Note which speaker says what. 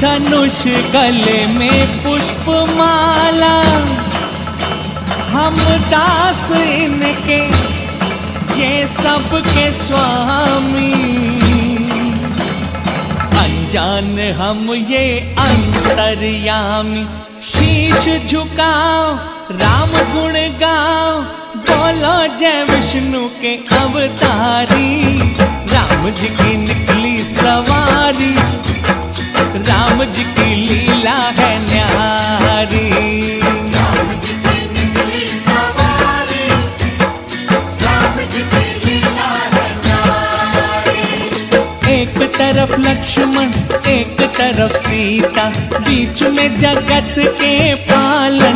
Speaker 1: धनुष गले में पुष्प माला हम दास इनके, ये सबके स्वामी। अनजान हम ये अंतर्यामी, शीश झुकाओ, राम गुण गाओ। बोलो जय विष्णु के अवतारी, राम जी की लीला है न्यारी। एक तरफ़ लक्ष्मण एक तरफ़ सीता बीच में जगत के पालनहारी